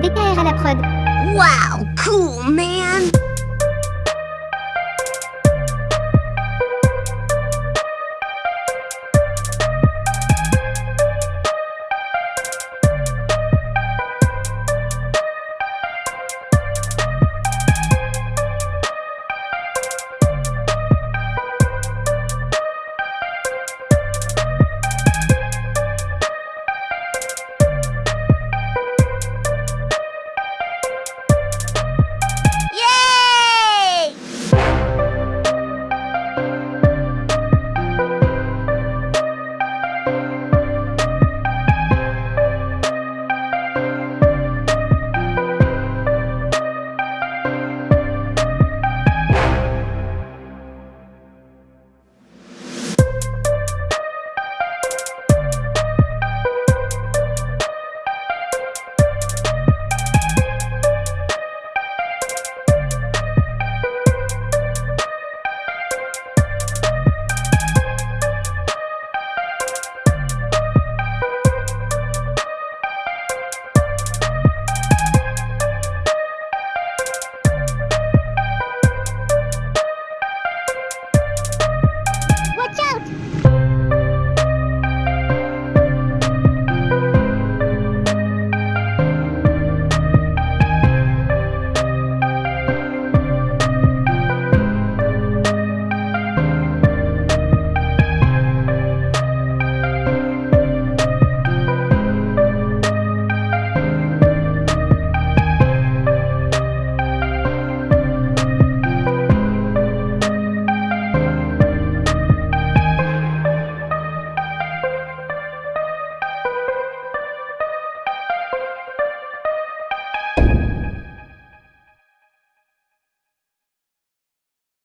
DKR à la prod. Wow, cool, man